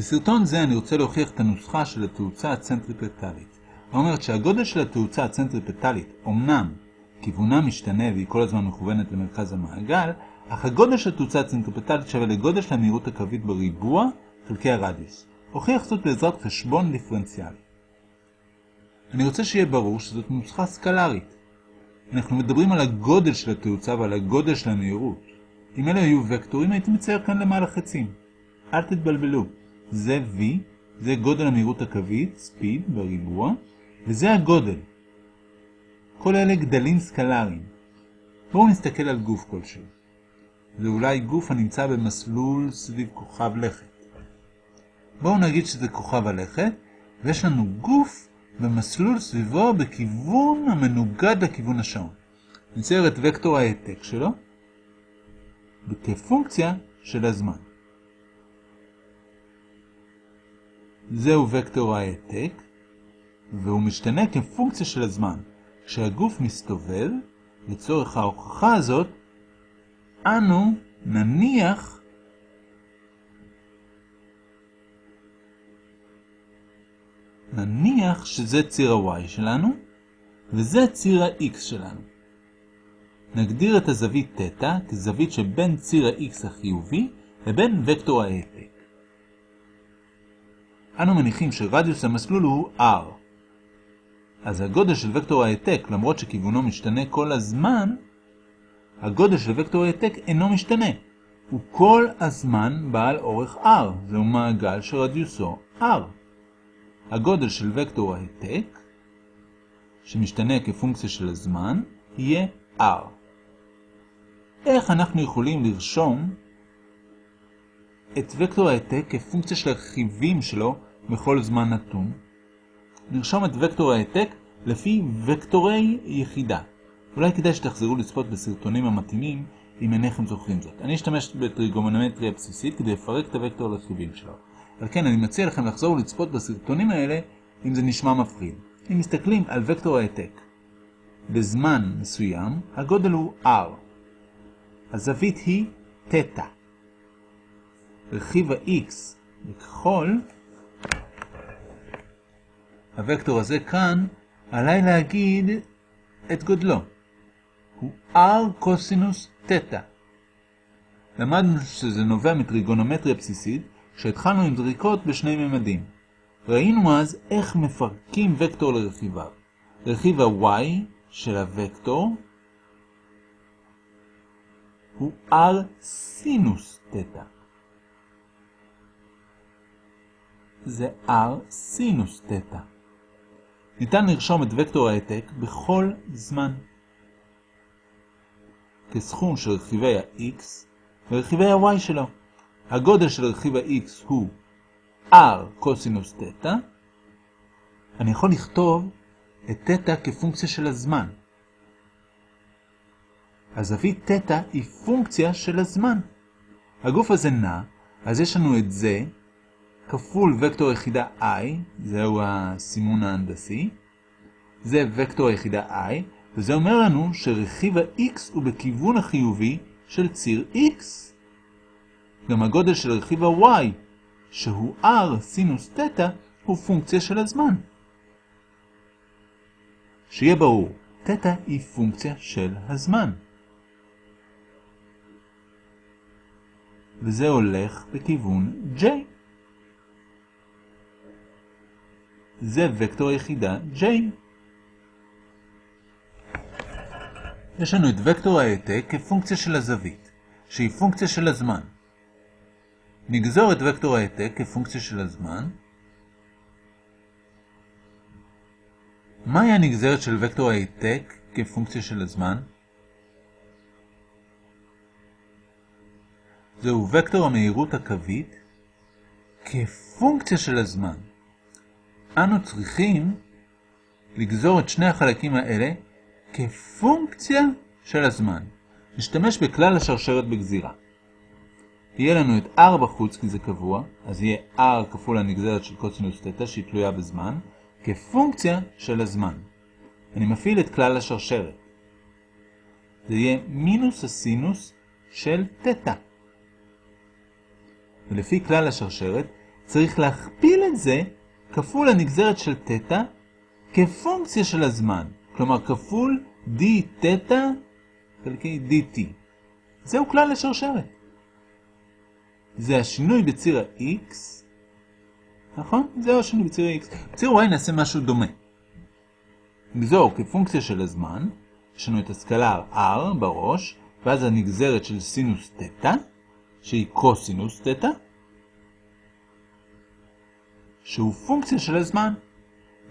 בסרטון זה אני רוצה להוכיח את הנוסחה של התאוצה הצנטריפטלית. האומרת שהגודל של התאוצה הצנטריפטלית אומנם כיוונה משתנה והיא כל הזמן מכוונת למרכז המעגל, אך הגודל של התאוצה הצנטריפטלית שווה לגודל של המהירות הקווית בריבוע חלקי הרדיוס. הוכיח זאת בעזרת חשבון דיפרנציאלי. אני רוצה שיהיה ברור שזאת נוסחה סקלרית. אנחנו מדברים על הגודל של התאוצה ועל הגודל של המהירות. אם אלה היו וקטורים הייתי מצייר כאן למעלה חצים. אל תתבלבלו. זה V, זה גודל המהירות הקווית, speed בריבוע, וזה הגודל. כל אלה גדלים סקלריים. בואו נסתכל על גוף כלשהו. זה אולי גוף הנמצא במסלול סביב כוכב לכת. בואו נגיד שזה כוכב הלכת, ויש לנו גוף במסלול סביבו בכיוון המנוגד לכיוון השעון. נצייר את וקטור העתק שלו כפונקציה של הזמן. זהו וקטור העתק, והוא משתנה כפונקציה של הזמן. כשהגוף מסתובב, לצורך ההוכחה הזאת, אנו נניח נניח שזה ציר ה-y שלנו, וזה ציר ה-x שלנו. נגדיר את הזווית θ כזווית שבין ציר ה-x החיובי לבין וקטור העתק. אנו מניחים שרדיוס המסלול הוא r. אז הגודל של וקטור העתק, למרות שכיוונו משתנה כל הזמן, הגודל של וקטור העתק אינו משתנה. הוא כל הזמן בעל אורך r. זהו מעגל שרדיוסו r. הגודל של וקטור העתק, שמשתנה כפונקציה של הזמן, יהיה r. איך אנחנו יכולים לרשום את וקטור העתק כפונקציה של הרכיבים שלו בכל זמן נתון? נרשום את וקטור העתק לפי וקטורי יחידה. אולי כדאי שתחזרו לצפות בסרטונים המתאימים אם אינכם זוכרים זאת. אני אשתמש בטריגומנומטריה בסיסית כדי לפרק את הוקטור לרכיבים שלו. על כן אני מציע לכם לחזור ולצפות בסרטונים האלה אם זה נשמע מפחיד. אם מסתכלים על וקטור העתק בזמן מסוים, הגודל הוא r. הזווית היא תטא. רכיב ה-x בכחול, הוקטור הזה כאן, עליי להגיד את גודלו. הוא r קוסינוס תטא. למדנו שזה נובע מטריגונומטריה בסיסית, שהתחלנו עם זריקות בשני ממדים. ראינו אז איך מפרקים וקטור לרכיביו. רכיב ה-y של הוקטור הוא r סינוס תטא. זה r סינוס תטא. ניתן לרשום את וקטור העתק בכל זמן. כסכום של רכיבי ה-x ורכיבי ה-y שלו. הגודל של רכיב ה-x הוא r קוסינוס תטא. אני יכול לכתוב את תטא כפונקציה של הזמן. הזווית תטא היא פונקציה של הזמן. הגוף הזה נע, אז יש לנו את זה כפול וקטור יחידה i, זהו הסימון ההנדסי. זה וקטור היחידה i, וזה אומר לנו שרכיב ה-x הוא בכיוון החיובי של ציר x. גם הגודל של רכיב ה-y, שהוא r סינוס תטא, הוא פונקציה של הזמן. שיהיה ברור, תטא היא פונקציה של הזמן. וזה הולך בכיוון J. זה וקטור יחידה J. יש לנו את וקטור העתק כפונקציה של הזווית, שהיא פונקציה של הזמן. נגזור את וקטור העתק כפונקציה של הזמן. מהי הנגזרת של וקטור העתק כפונקציה של הזמן? זהו וקטור המהירות הקווית כפונקציה של הזמן. אנו צריכים לגזור את שני החלקים האלה כפונקציה של הזמן. נשתמש בכלל השרשרת בגזירה. יהיה לנו את r בחוץ כי זה קבוע, אז יהיה r כפול הנגזרת של קוסינוס תטא שהיא תלויה בזמן, כפונקציה של הזמן. אני מפעיל את כלל השרשרת. זה יהיה מינוס הסינוס של תטא. ולפי כלל השרשרת צריך להכפיל את זה כפול הנגזרת של תטא כפונקציה של הזמן. כלומר, כפול d תטא חלקי dt. זהו כלל לשרשרת. זה השינוי בציר ה-x, נכון? זהו השינוי בציר ה-x. בציר y נעשה משהו דומה. נגזור כפונקציה של הזמן, יש לנו את הסקלר r בראש, ואז הנגזרת של סינוס תטא, שהיא קוסינוס תטא, שהוא פונקציה של הזמן.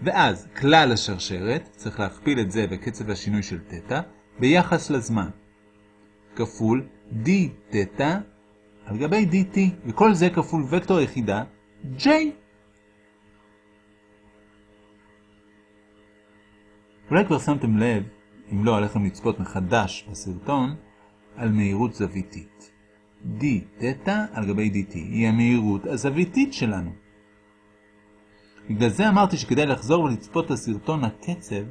ואז כלל השרשרת, צריך להכפיל את זה בקצב השינוי של תטא, ביחס לזמן. כפול d תטא על גבי dt, וכל זה כפול וקטור היחידה j. אולי כבר שמתם לב, אם לא עליכם לצפות מחדש בסרטון, על מהירות זוויתית. d תטא על גבי dt היא המהירות הזוויתית שלנו. בגלל זה אמרתי שכדאי לחזור ולצפות לסרטון הקצב,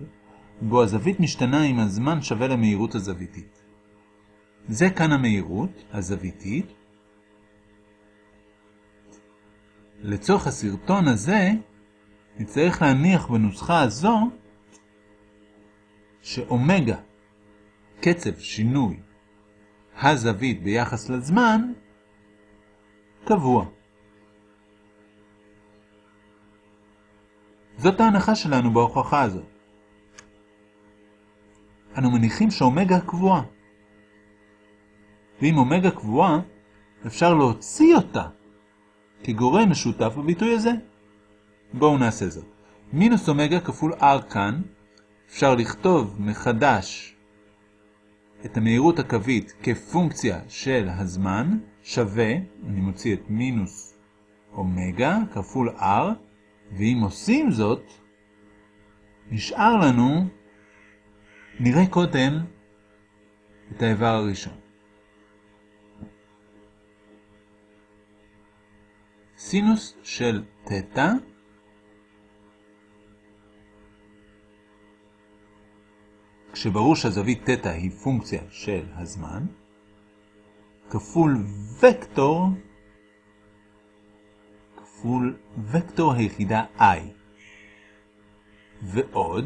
בו הזווית משתנה עם הזמן שווה למהירות הזוויתית. זה כאן המהירות הזוויתית. לצורך הסרטון הזה, נצטרך להניח בנוסחה הזו שאומגה, קצב שינוי הזווית ביחס לזמן, קבוע. זאת ההנחה שלנו בהוכחה הזאת. אנו מניחים שאומגה קבועה. ואם אומגה קבועה, אפשר להוציא אותה כגורם משותף בביטוי הזה. בואו נעשה זאת. מינוס אומגה כפול r כאן, אפשר לכתוב מחדש את המהירות הקווית כפונקציה של הזמן, שווה, אני מוציא את מינוס אומגה כפול r, ואם עושים זאת, נשאר לנו, נראה קודם את האיבר הראשון. סינוס של תטא כשברור שהזווית תטא היא פונקציה של הזמן, כפול וקטור, כפול וקטור היחידה i. ועוד,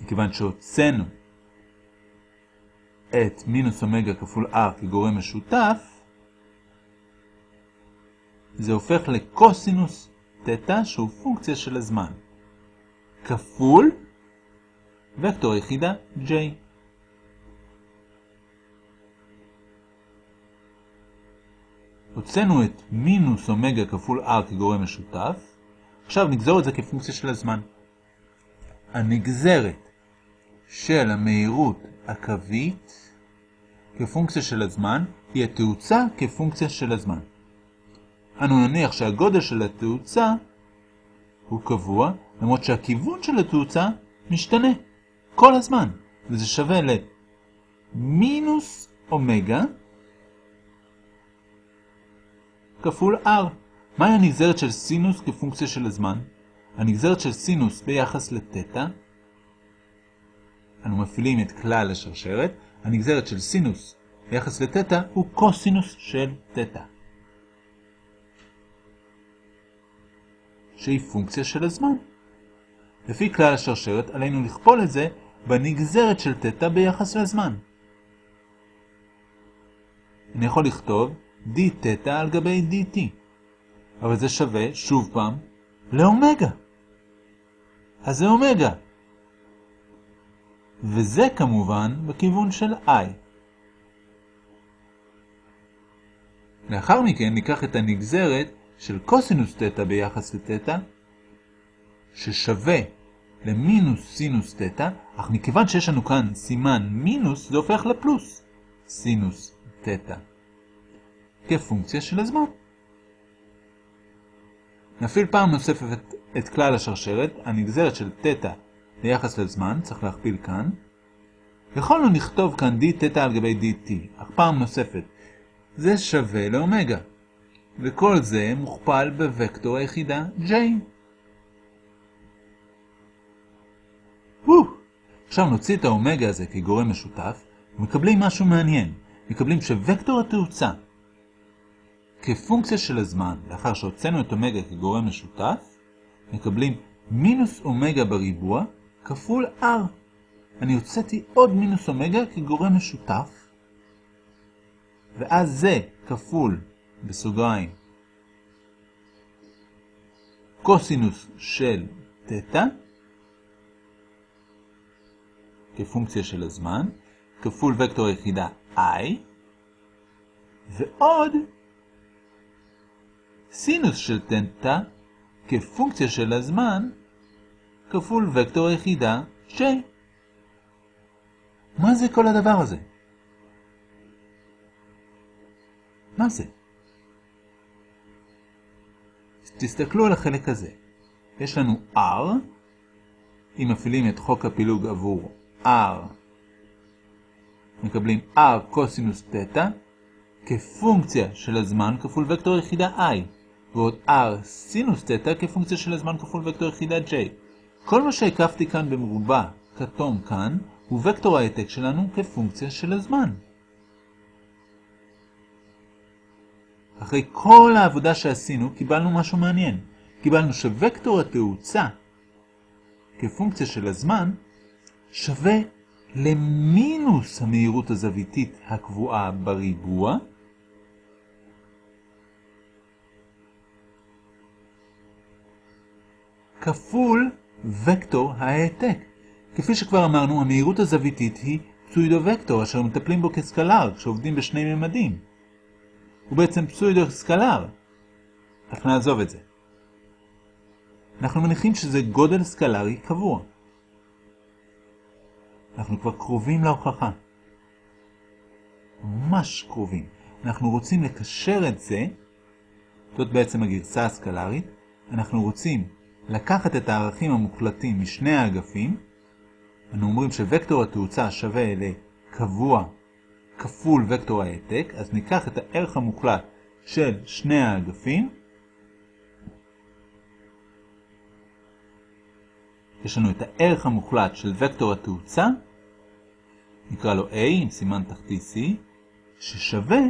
מכיוון שהוצאנו את מינוס אומגה כפול r כגורם משותף, זה הופך לקוסינוס תטא שהוא פונקציה של הזמן. כפול וקטור יחידה J. הוצאנו את מינוס אומגה כפול R כגורם משותף, עכשיו נגזור את זה כפונקציה של הזמן. הנגזרת של המהירות הקווית כפונקציה של הזמן היא התאוצה כפונקציה של הזמן. אנו נניח שהגודל של התאוצה הוא קבוע, למרות שהכיוון של התאוצה משתנה. כל הזמן, וזה שווה למינוס אומגה כפול r. מהי הנגזרת של סינוס כפונקציה של הזמן? הנגזרת של סינוס ביחס לתטא, אנו מפעילים את כלל השרשרת, הנגזרת של סינוס ביחס לתטא הוא קוסינוס של תטא. שהיא פונקציה של הזמן. לפי כלל השרשרת עלינו לכפול את זה בנגזרת של תטא ביחס לזמן. אני יכול לכתוב d תטא על גבי dt, אבל זה שווה, שוב פעם, לאומגה. אז זה אומגה. וזה כמובן בכיוון של i. לאחר מכן ניקח את הנגזרת של קוסינוס תטא ביחס לתטא, ששווה למינוס סינוס תטא, אך מכיוון שיש לנו כאן סימן מינוס, זה הופך לפלוס סינוס תטא, כפונקציה של הזמן. נפעיל פעם נוספת את, את כלל השרשרת, הנגזרת של תטא ביחס לזמן, צריך להכפיל כאן. יכולנו לכתוב כאן d תטא על גבי dt, אך פעם נוספת, זה שווה לאומגה, וכל זה מוכפל בוקטור היחידה j. עכשיו נוציא את האומגה הזה כגורם משותף, ומקבלים משהו מעניין. מקבלים שווקטור התאוצה כפונקציה של הזמן, לאחר שהוצאנו את אומגה כגורם משותף, מקבלים מינוס אומגה בריבוע כפול r. אני הוצאתי עוד מינוס אומגה כגורם משותף, ואז זה כפול, בסוגריים, קוסינוס של תטא, כפונקציה של הזמן, כפול וקטור היחידה i, ועוד סינוס של תטא כפונקציה של הזמן כפול וקטור היחידה j. מה זה כל הדבר הזה? מה זה? תסתכלו על החלק הזה. יש לנו r, אם מפעילים את חוק הפילוג עבור r, מקבלים r קוסינוס תטא, כפונקציה של הזמן כפול וקטור יחידה i, ועוד r סינוס תטא כפונקציה של הזמן כפול וקטור יחידה j. כל מה שהקפתי כאן במרובע כתום כאן, הוא וקטור העתק שלנו כפונקציה של הזמן. אחרי כל העבודה שעשינו, קיבלנו משהו מעניין. קיבלנו שווקטור התאוצה כפונקציה של הזמן שווה למינוס המהירות הזוויתית הקבועה בריבוע, כפול וקטור העתק. כפי שכבר אמרנו, המהירות הזוויתית היא פסוידו-וקטור, אשר מטפלים בו כסקלר כשעובדים בשני ממדים. הוא בעצם פסוידו-סקלר. אך נעזוב את זה. אנחנו מניחים שזה גודל סקלרי קבוע. אנחנו כבר קרובים להוכחה. ממש קרובים. אנחנו רוצים לקשר את זה, זאת בעצם הגרסה הסקלרית, אנחנו רוצים לקחת את הערכים המוחלטים משני האגפים, אנו אומרים שווקטור התאוצה שווה לקבוע כפול וקטור העתק, אז ניקח את הערך המוחלט של שני האגפים, יש לנו את הערך המוחלט של וקטור התאוצה, נקרא לו A עם סימן תחתי C, ששווה,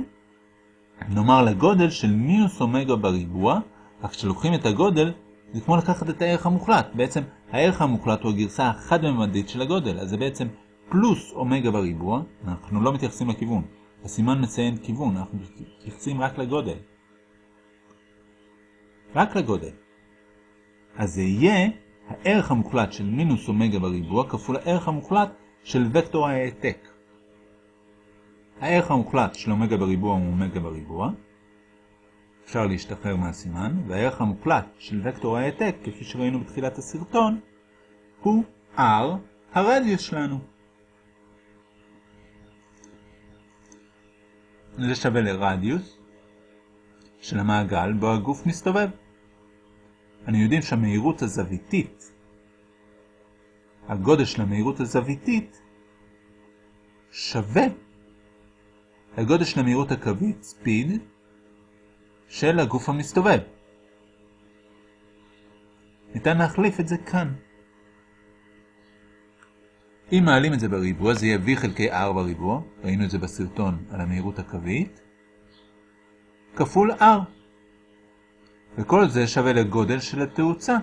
נאמר לגודל של מינוס אומגה בריבוע, רק כשלוקחים את הגודל, זה כמו לקחת את הערך המוחלט. בעצם הערך המוחלט הוא הגרסה החד-ממדית של הגודל, אז זה בעצם פלוס אומגה בריבוע, אנחנו לא מתייחסים לכיוון. הסימן מציין כיוון, אנחנו מתייחסים רק לגודל. רק לגודל. אז זה יהיה הערך המוחלט של מינוס אומגה בריבוע כפול הערך המוחלט של וקטור העתק. הערך המוחלט של אומגה בריבוע הוא אומגה בריבוע. אפשר להשתחרר מהסימן, והערך המוחלט של וקטור העתק, כפי שראינו בתחילת הסרטון, הוא r הרדיוס שלנו. זה שווה לרדיוס של המעגל בו הגוף מסתובב. אני יודעים שהמהירות הזוויתית, הגודל של המהירות הזוויתית, שווה לגודל של המהירות הקווית, speed, של הגוף המסתובב. ניתן להחליף את זה כאן. אם מעלים את זה בריבוע, זה יהיה v חלקי r בריבוע, ראינו את זה בסרטון על המהירות הקווית, כפול r. וכל זה שווה לגודל של התאוצה,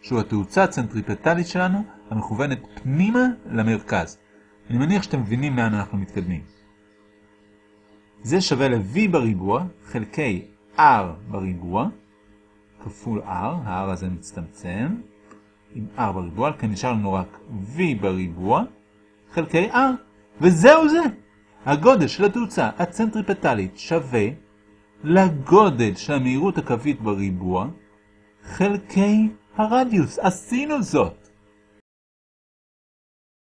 שהוא התאוצה הצנטריפטלית שלנו, המכוונת פנימה למרכז. אני מניח שאתם מבינים לאן אנחנו מתקדמים. זה שווה ל-v בריבוע חלקי r בריבוע, כפול r, ה-r הזה מצטמצם, עם r בריבוע, כאן נשאר לנו רק v בריבוע, חלקי r, וזהו זה! הגודל של התאוצה הצנטריפטלית שווה לגודל של המהירות הקווית בריבוע, חלקי הרדיוס. עשינו זאת!